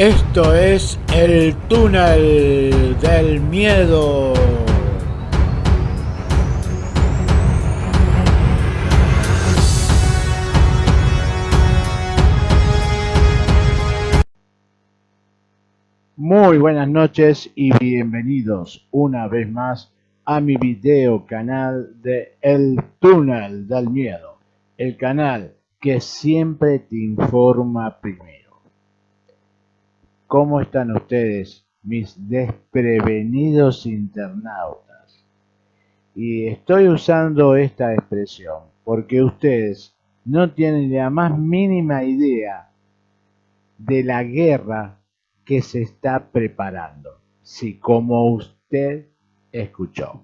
Esto es el túnel del miedo. Muy buenas noches y bienvenidos una vez más a mi video canal de El túnel del miedo. El canal que siempre te informa primero. ¿Cómo están ustedes, mis desprevenidos internautas? Y estoy usando esta expresión porque ustedes no tienen la más mínima idea de la guerra que se está preparando, si como usted escuchó.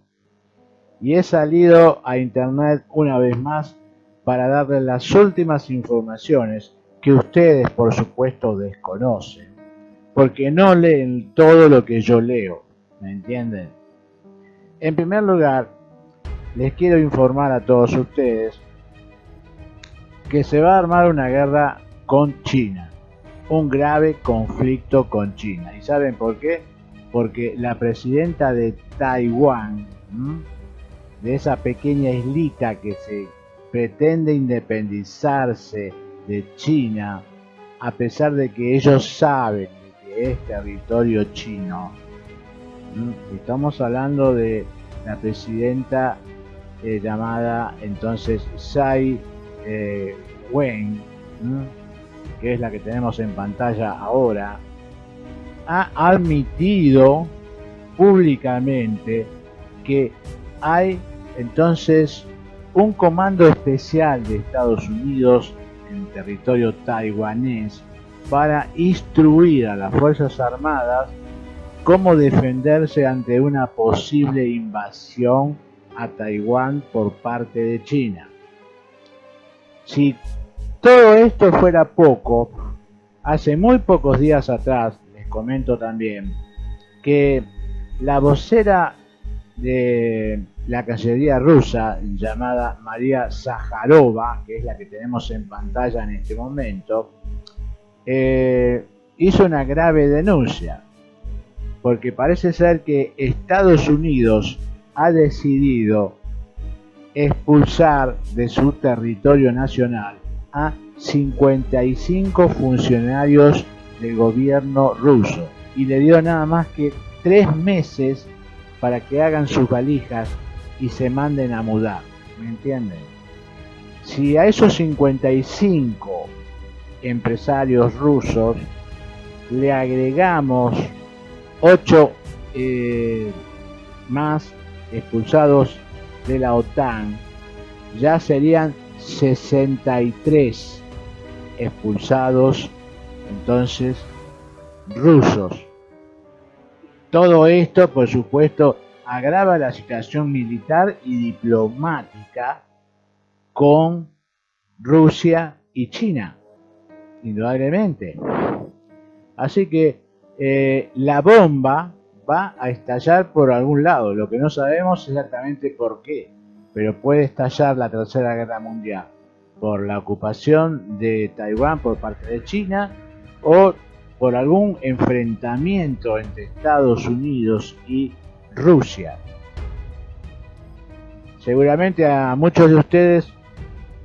Y he salido a internet una vez más para darles las últimas informaciones que ustedes por supuesto desconocen porque no leen todo lo que yo leo, ¿me entienden? En primer lugar, les quiero informar a todos ustedes que se va a armar una guerra con China, un grave conflicto con China. ¿Y saben por qué? Porque la presidenta de Taiwán, de esa pequeña islita que se pretende independizarse de China, a pesar de que ellos saben es territorio chino. Estamos hablando de la presidenta eh, llamada entonces Tsai eh, Wen, que es la que tenemos en pantalla ahora, ha admitido públicamente que hay entonces un comando especial de Estados Unidos en territorio taiwanés para instruir a las Fuerzas Armadas cómo defenderse ante una posible invasión a Taiwán por parte de China. Si todo esto fuera poco, hace muy pocos días atrás, les comento también, que la vocera de la Cancillería rusa, llamada María Zaharova, que es la que tenemos en pantalla en este momento, eh, hizo una grave denuncia, porque parece ser que Estados Unidos ha decidido expulsar de su territorio nacional a 55 funcionarios del gobierno ruso y le dio nada más que tres meses para que hagan sus valijas y se manden a mudar, ¿me entienden? Si a esos 55 empresarios rusos, le agregamos 8 eh, más expulsados de la OTAN, ya serían 63 expulsados entonces rusos. Todo esto, por supuesto, agrava la situación militar y diplomática con Rusia y China indudablemente. Así que eh, la bomba va a estallar por algún lado, lo que no sabemos exactamente por qué, pero puede estallar la Tercera Guerra Mundial por la ocupación de Taiwán por parte de China o por algún enfrentamiento entre Estados Unidos y Rusia. Seguramente a muchos de ustedes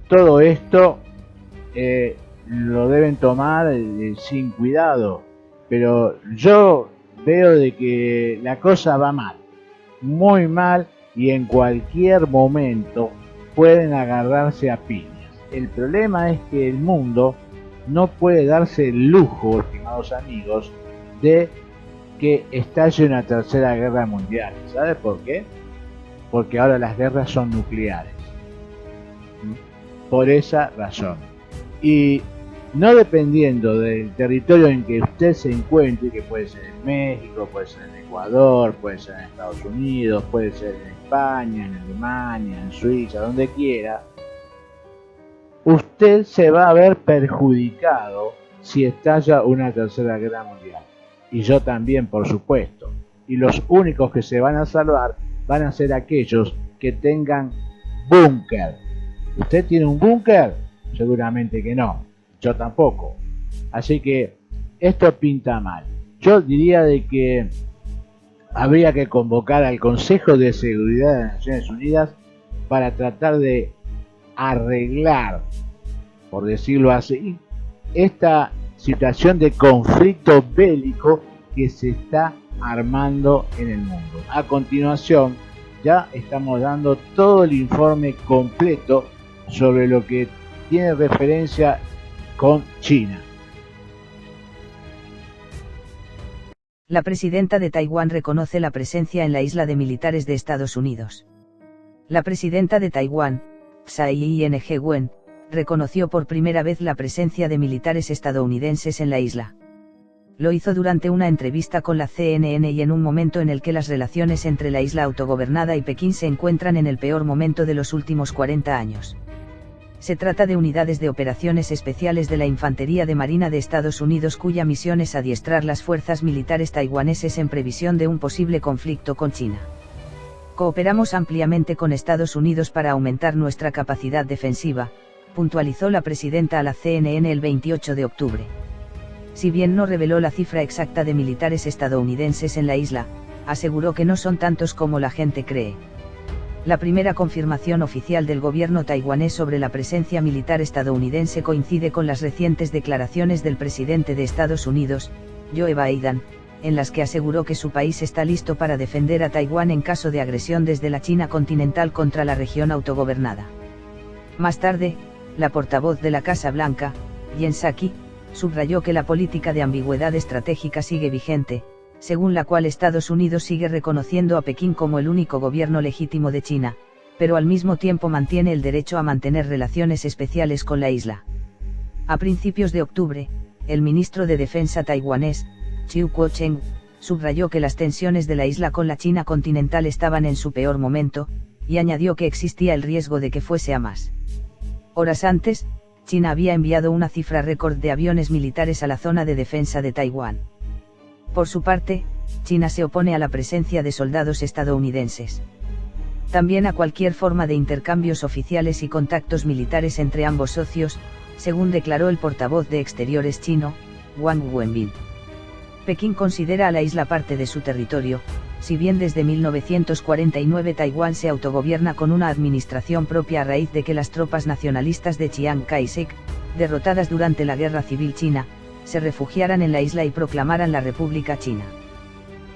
todo esto eh, lo deben tomar eh, sin cuidado. Pero yo veo de que la cosa va mal, muy mal y en cualquier momento pueden agarrarse a piñas. El problema es que el mundo no puede darse el lujo, estimados amigos, de que estalle una tercera guerra mundial. ¿Sabe por qué? Porque ahora las guerras son nucleares. ¿Mm? Por esa razón. Y no dependiendo del territorio en que usted se encuentre, que puede ser en México, puede ser en Ecuador, puede ser en Estados Unidos, puede ser en España, en Alemania, en Suiza, donde quiera, usted se va a ver perjudicado si estalla una tercera guerra mundial. Y yo también, por supuesto. Y los únicos que se van a salvar van a ser aquellos que tengan búnker. ¿Usted tiene un búnker? Seguramente que no yo tampoco. Así que esto pinta mal. Yo diría de que habría que convocar al Consejo de Seguridad de las Naciones Unidas para tratar de arreglar, por decirlo así, esta situación de conflicto bélico que se está armando en el mundo. A continuación, ya estamos dando todo el informe completo sobre lo que tiene referencia con China. La presidenta de Taiwán reconoce la presencia en la isla de militares de Estados Unidos. La presidenta de Taiwán, Tsai Ing-wen, reconoció por primera vez la presencia de militares estadounidenses en la isla. Lo hizo durante una entrevista con la CNN y en un momento en el que las relaciones entre la isla autogobernada y Pekín se encuentran en el peor momento de los últimos 40 años. Se trata de unidades de operaciones especiales de la Infantería de Marina de Estados Unidos cuya misión es adiestrar las fuerzas militares taiwaneses en previsión de un posible conflicto con China. Cooperamos ampliamente con Estados Unidos para aumentar nuestra capacidad defensiva, puntualizó la presidenta a la CNN el 28 de octubre. Si bien no reveló la cifra exacta de militares estadounidenses en la isla, aseguró que no son tantos como la gente cree. La primera confirmación oficial del gobierno taiwanés sobre la presencia militar estadounidense coincide con las recientes declaraciones del presidente de Estados Unidos, Joe Biden, en las que aseguró que su país está listo para defender a Taiwán en caso de agresión desde la China continental contra la región autogobernada. Más tarde, la portavoz de la Casa Blanca, Jen Psaki, subrayó que la política de ambigüedad estratégica sigue vigente, según la cual Estados Unidos sigue reconociendo a Pekín como el único gobierno legítimo de China, pero al mismo tiempo mantiene el derecho a mantener relaciones especiales con la isla. A principios de octubre, el ministro de Defensa taiwanés, Chiu Kuo-cheng, subrayó que las tensiones de la isla con la China continental estaban en su peor momento, y añadió que existía el riesgo de que fuese a más. Horas antes, China había enviado una cifra récord de aviones militares a la zona de defensa de Taiwán. Por su parte, China se opone a la presencia de soldados estadounidenses. También a cualquier forma de intercambios oficiales y contactos militares entre ambos socios, según declaró el portavoz de Exteriores chino, Wang Wenbin. Pekín considera a la isla parte de su territorio, si bien desde 1949 Taiwán se autogobierna con una administración propia a raíz de que las tropas nacionalistas de Chiang Kai-shek, derrotadas durante la Guerra Civil China, se refugiaran en la isla y proclamaran la República China.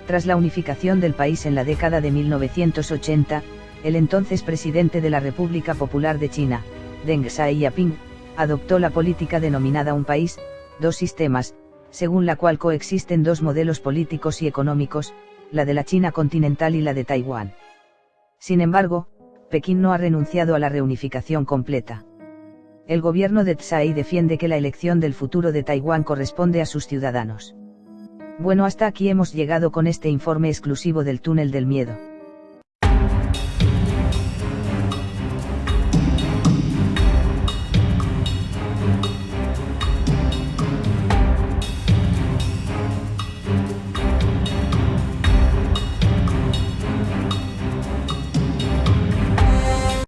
Tras la unificación del país en la década de 1980, el entonces presidente de la República Popular de China, Deng Xiaoping, adoptó la política denominada un país, dos sistemas, según la cual coexisten dos modelos políticos y económicos, la de la China continental y la de Taiwán. Sin embargo, Pekín no ha renunciado a la reunificación completa. El gobierno de Tsai defiende que la elección del futuro de Taiwán corresponde a sus ciudadanos. Bueno, hasta aquí hemos llegado con este informe exclusivo del túnel del miedo.